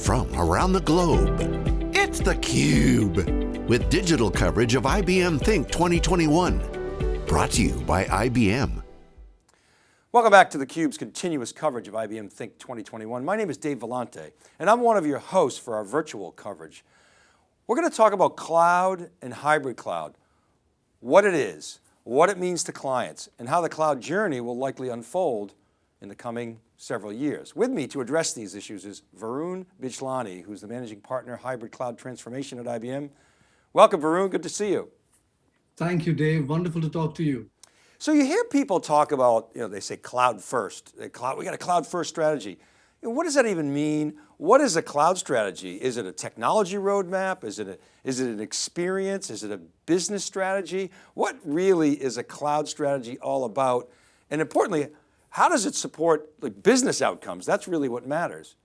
from around the globe. It's theCUBE, with digital coverage of IBM Think 2021. Brought to you by IBM. Welcome back to theCUBE's continuous coverage of IBM Think 2021. My name is Dave Vellante, and I'm one of your hosts for our virtual coverage. We're going to talk about cloud and hybrid cloud, what it is, what it means to clients, and how the cloud journey will likely unfold in the coming several years. With me to address these issues is Varun Bijlani, who's the Managing Partner, Hybrid Cloud Transformation at IBM. Welcome Varun, good to see you. Thank you, Dave. Wonderful to talk to you. So you hear people talk about, you know, they say cloud first, uh, cloud, we got a cloud first strategy. What does that even mean? What is a cloud strategy? Is it a technology roadmap? Is it, a, is it an experience? Is it a business strategy? What really is a cloud strategy all about? And importantly, how does it support like business outcomes? That's really what matters.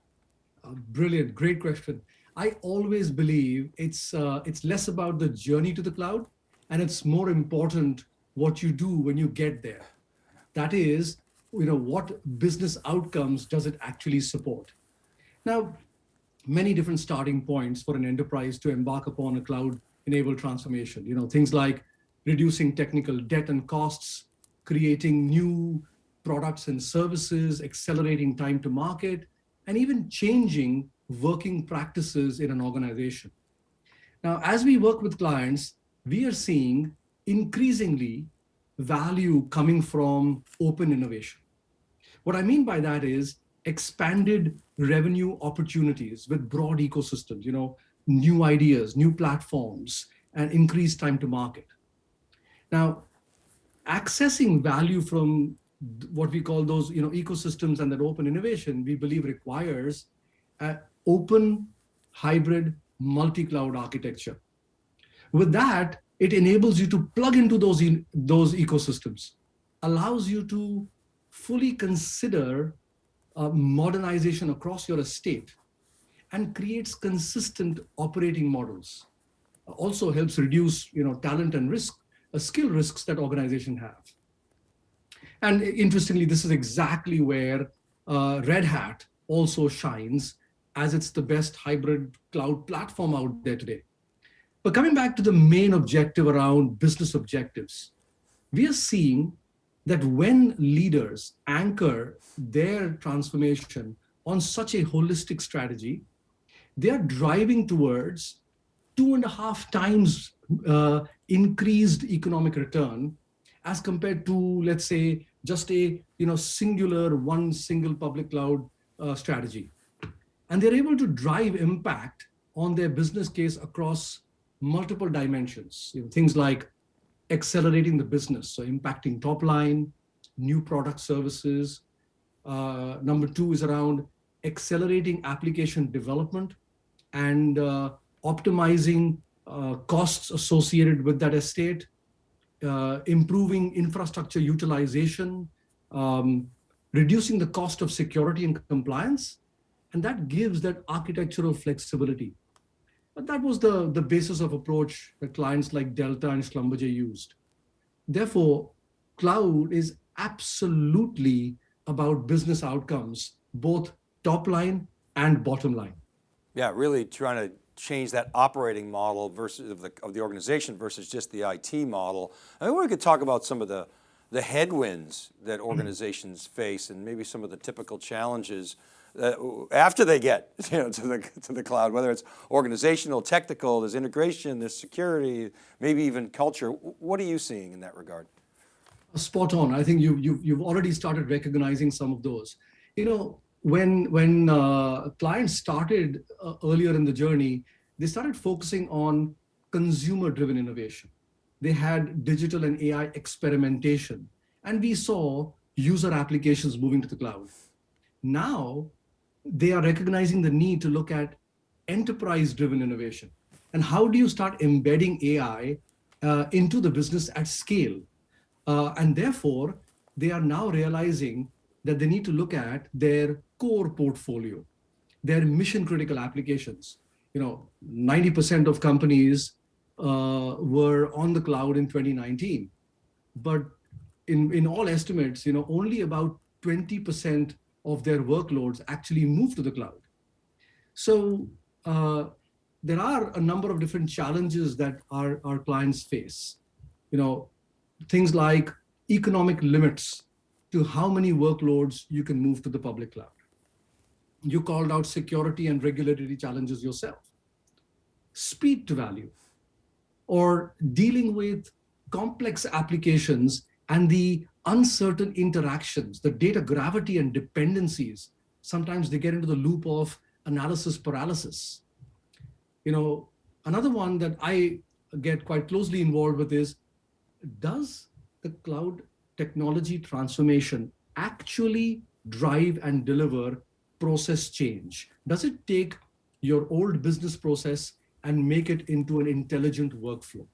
Uh, brilliant, great question. I always believe it's, uh, it's less about the journey to the cloud and it's more important what you do when you get there. That is, you know, what business outcomes does it actually support? Now, many different starting points for an enterprise to embark upon a cloud-enabled transformation. You know, things like reducing technical debt and costs, creating new products and services, accelerating time to market, and even changing working practices in an organization. Now, as we work with clients, we are seeing increasingly value coming from open innovation. What I mean by that is expanded revenue opportunities with broad ecosystems, you know, new ideas, new platforms, and increased time to market. Now, accessing value from what we call those you know, ecosystems and that open innovation, we believe requires an open, hybrid, multi-cloud architecture. With that, it enables you to plug into those, in, those ecosystems, allows you to fully consider uh, modernization across your estate, and creates consistent operating models. Also helps reduce you know, talent and risk, uh, skill risks that organizations have. And interestingly, this is exactly where uh, Red Hat also shines as it's the best hybrid cloud platform out there today. But coming back to the main objective around business objectives, we are seeing that when leaders anchor their transformation on such a holistic strategy, they are driving towards two and a half times uh, increased economic return as compared to, let's say, just a you know singular one single public cloud uh, strategy. And they're able to drive impact on their business case across multiple dimensions. You know, things like accelerating the business, so impacting top line, new product services. Uh, number two is around accelerating application development and uh, optimizing uh, costs associated with that estate uh, improving infrastructure utilization, um, reducing the cost of security and compliance, and that gives that architectural flexibility. But that was the, the basis of approach that clients like Delta and Schlumberger used. Therefore, cloud is absolutely about business outcomes, both top line and bottom line. Yeah, really trying to change that operating model versus of the, of the organization versus just the IT model. I mean, we could talk about some of the, the headwinds that mm-hmm. organizations face and maybe some of the typical challenges that, after they get you know, to, the, to the cloud, whether it's organizational, technical, there's integration, there's security, maybe even culture. What are you seeing in that regard? Spot on. I think you, you, you've already started recognizing some of those. You know, when when uh, clients started uh, earlier in the journey, they started focusing on consumer-driven innovation. They had digital and AI experimentation, and we saw user applications moving to the cloud. Now, they are recognizing the need to look at enterprise-driven innovation. And how do you start embedding AI uh, into the business at scale? Uh, and therefore, they are now realizing that they need to look at their core portfolio, their mission critical applications. You know, 90% of companies uh, were on the cloud in 2019, but in, in all estimates, you know, only about 20% of their workloads actually move to the cloud. So uh, there are a number of different challenges that our, our clients face. You know, things like economic limits to how many workloads you can move to the public cloud. You called out security and regulatory challenges yourself. Speed to value, or dealing with complex applications and the uncertain interactions, the data gravity and dependencies. Sometimes they get into the loop of analysis paralysis. You know, another one that I get quite closely involved with is, does the cloud technology transformation actually drive and deliver process change? Does it take your old business process and make it into an intelligent workflow?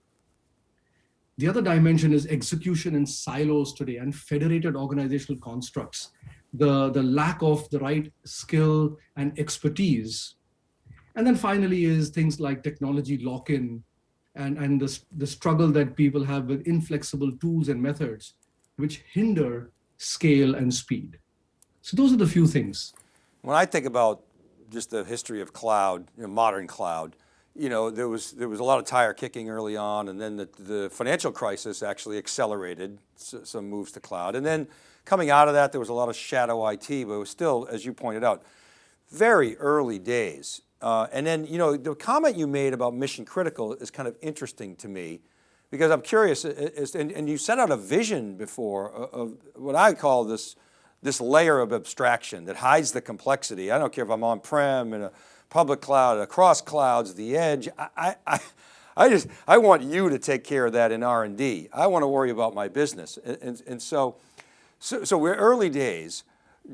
The other dimension is execution in silos today and federated organizational constructs. The, the lack of the right skill and expertise. And then finally is things like technology lock-in and, and the, the struggle that people have with inflexible tools and methods which hinder scale and speed. So those are the few things. When I think about just the history of cloud, you know, modern cloud, you know, there was there was a lot of tire kicking early on, and then the, the financial crisis actually accelerated some moves to cloud. And then coming out of that, there was a lot of shadow IT, but it was still, as you pointed out, very early days. Uh, and then, you know, the comment you made about mission critical is kind of interesting to me because I'm curious, and, and you set out a vision before of what I call this, this layer of abstraction that hides the complexity. I don't care if I'm on-prem in a public cloud, across clouds, the edge. I, I, I just, I want you to take care of that in R&D. I want to worry about my business. And, and, and so, so, so, we're early days.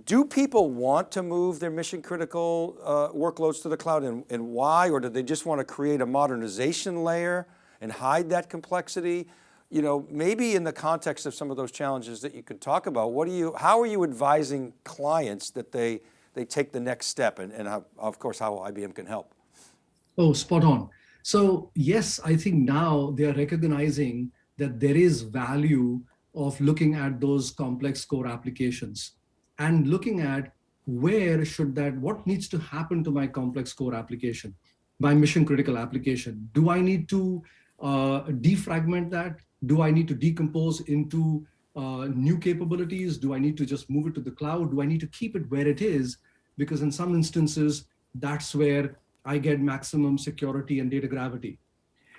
Do people want to move their mission critical uh, workloads to the cloud and, and why? Or do they just want to create a modernization layer and hide that complexity? You know, maybe in the context of some of those challenges that you could talk about, what do you, how are you advising clients that they, they take the next step and, and how, of course how IBM can help. Oh, spot on. So yes, I think now they are recognizing that there is value of looking at those complex core applications and looking at where should that, what needs to happen to my complex core application, my mission critical application? Do I need to uh, defragment that? Do I need to decompose into uh, new capabilities? Do I need to just move it to the cloud? Do I need to keep it where it is because in some instances, that's where I get maximum security and data gravity.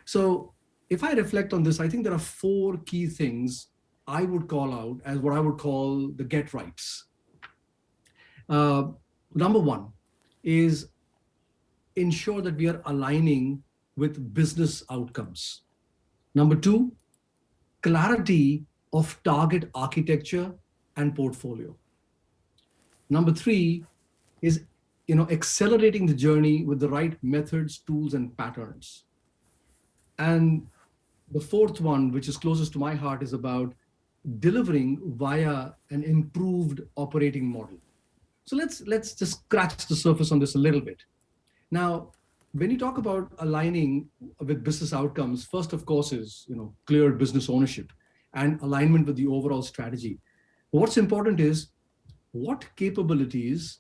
So if I reflect on this, I think there are four key things I would call out as what I would call the get rights. Uh, number one is ensure that we are aligning with business outcomes. Number two, clarity of target architecture and portfolio. Number three, is you know, accelerating the journey with the right methods, tools, and patterns. And the fourth one, which is closest to my heart, is about delivering via an improved operating model. So let's, let's just scratch the surface on this a little bit. Now, when you talk about aligning with business outcomes, first, of course, is you know, clear business ownership and alignment with the overall strategy. What's important is what capabilities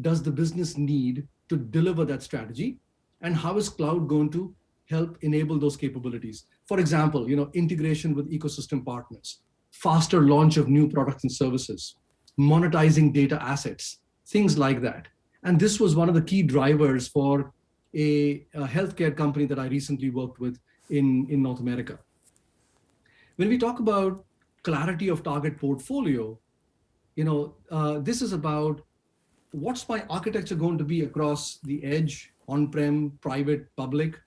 does the business need to deliver that strategy? And how is cloud going to help enable those capabilities? For example, you know, integration with ecosystem partners, faster launch of new products and services, monetizing data assets, things like that. And this was one of the key drivers for a, a healthcare company that I recently worked with in, in North America. When we talk about clarity of target portfolio, you know, uh, this is about what's my architecture going to be across the edge, on-prem, private, public?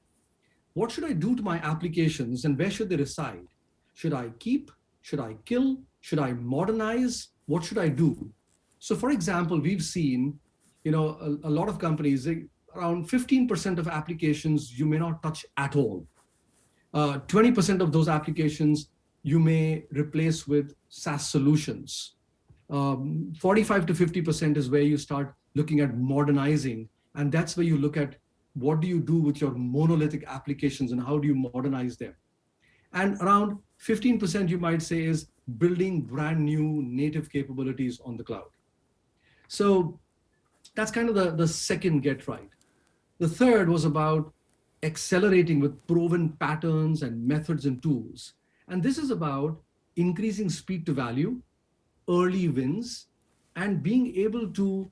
What should I do to my applications and where should they reside? Should I keep? Should I kill? Should I modernize? What should I do? So for example, we've seen, you know, a, a lot of companies, around 15% of applications you may not touch at all. 20% uh, of those applications you may replace with SaaS solutions um, 45 to 50% is where you start looking at modernizing. And that's where you look at what do you do with your monolithic applications and how do you modernize them? And around 15% you might say is building brand new native capabilities on the cloud. So that's kind of the, the second get right. The third was about accelerating with proven patterns and methods and tools. And this is about increasing speed to value, early wins, and being able to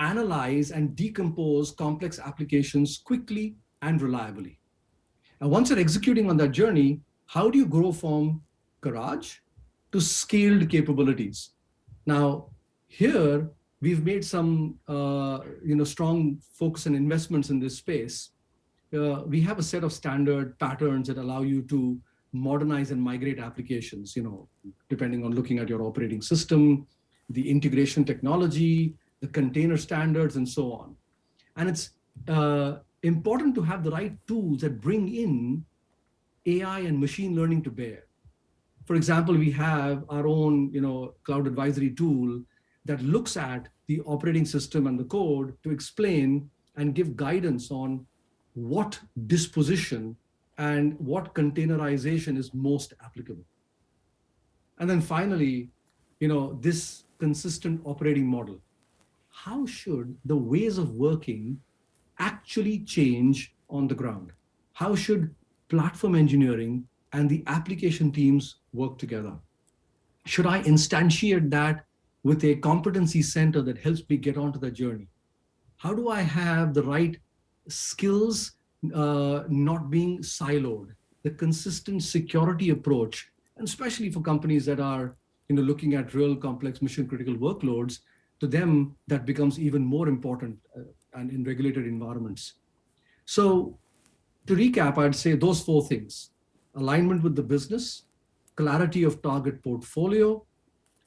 analyze and decompose complex applications quickly and reliably. And once you're executing on that journey, how do you grow from garage to scaled capabilities? Now, here, we've made some uh, you know, strong focus and investments in this space. Uh, we have a set of standard patterns that allow you to modernize and migrate applications, you know, depending on looking at your operating system, the integration technology, the container standards, and so on. And it's uh, important to have the right tools that bring in AI and machine learning to bear. For example, we have our own you know, cloud advisory tool that looks at the operating system and the code to explain and give guidance on what disposition and what containerization is most applicable. And then finally, you know, this consistent operating model. How should the ways of working actually change on the ground? How should platform engineering and the application teams work together? Should I instantiate that with a competency center that helps me get onto the journey? How do I have the right skills uh, not being siloed, the consistent security approach, and especially for companies that are you know, looking at real complex mission critical workloads, to them that becomes even more important uh, and in regulated environments. So to recap, I'd say those four things, alignment with the business, clarity of target portfolio,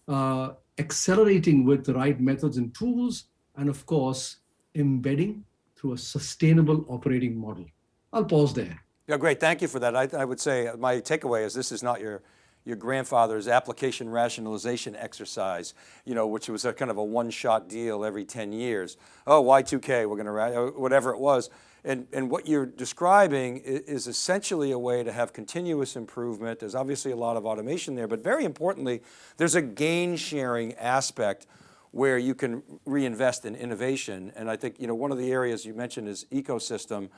uh, accelerating with the right methods and tools, and of course, embedding through a sustainable operating model. I'll pause there. Yeah, great, thank you for that. I, I would say my takeaway is this is not your your grandfather's application rationalization exercise, you know, which was a kind of a one-shot deal every 10 years. Oh, Y2K, we're going to, whatever it was. And, and what you're describing is essentially a way to have continuous improvement. There's obviously a lot of automation there, but very importantly, there's a gain sharing aspect where you can reinvest in innovation. And I think, you know, one of the areas you mentioned is ecosystem.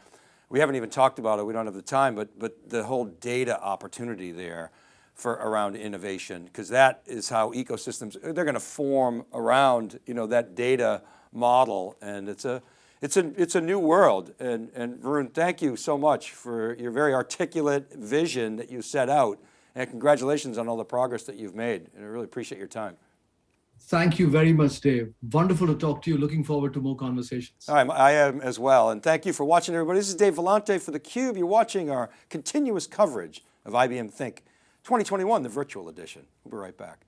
We haven't even talked about it, we don't have the time, but, but the whole data opportunity there for around innovation, because that is how ecosystems, they're going to form around you know, that data model. And it's a, it's a, it's a new world. And, and Varun, thank you so much for your very articulate vision that you set out. And congratulations on all the progress that you've made. And I really appreciate your time. Thank you very much, Dave. Wonderful to talk to you. Looking forward to more conversations. Right, I am as well. And thank you for watching, everybody. This is Dave Vellante for theCUBE. You're watching our continuous coverage of IBM Think 2021, the virtual edition. We'll be right back.